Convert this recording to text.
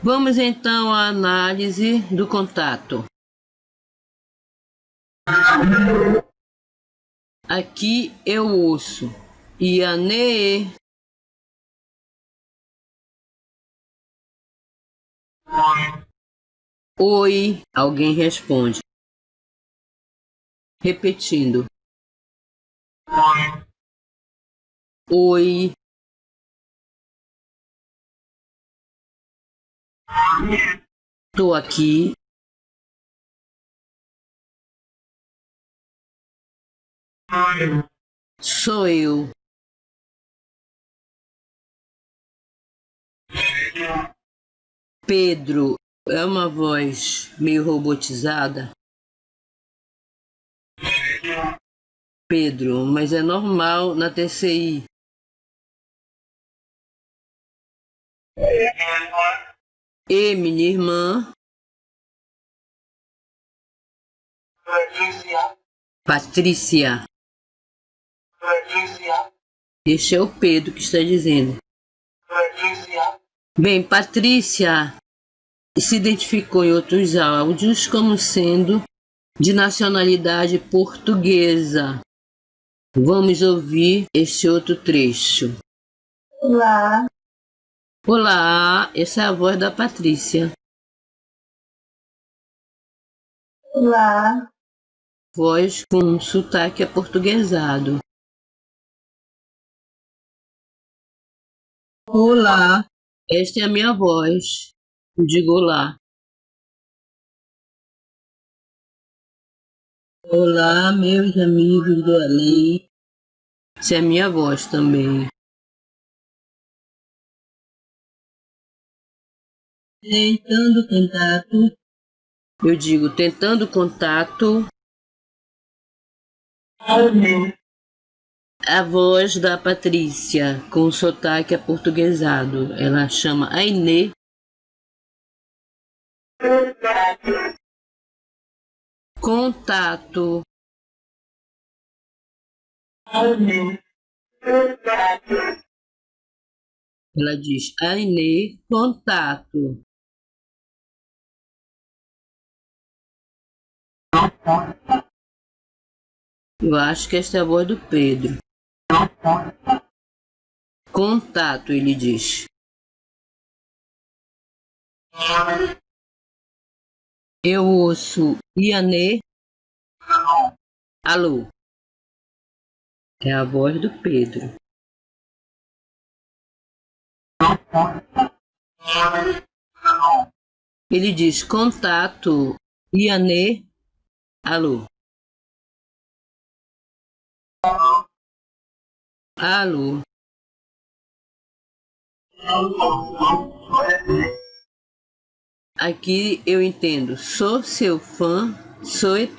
Vamos então à análise do contato. Aqui eu ouço. Iane. Oi. Alguém responde. Repetindo. Oi. Estou aqui. Sou eu. Pedro é uma voz meio robotizada. Pedro, mas é normal na TCI. E minha irmã. Patrícia. Patrícia. Patrícia. Este é o Pedro que está dizendo. Patrícia. Bem, Patrícia se identificou em outros áudios como sendo de nacionalidade portuguesa. Vamos ouvir este outro trecho. Olá, Olá, essa é a voz da Patrícia. olá, Voz com sotaque aportuguesado. olá, Esta é a minha voz. Digo olá. Olá, meus amigos do além. Essa é a minha voz também. Tentando contato, Eu digo tentando contato. áudio, A voz da Patrícia, com sotaque aportuguesado. Ela chama Ainê. Contato. áudio, Ela diz Ainê, contato. Eu acho que esta é a voz do Pedro. Contato, ele diz. Eu ouço Ianê. Alô. É a voz do Pedro. Ele diz contato Ianê. Alô. Alô. Aqui eu entendo. Sou seu fã, sou ET.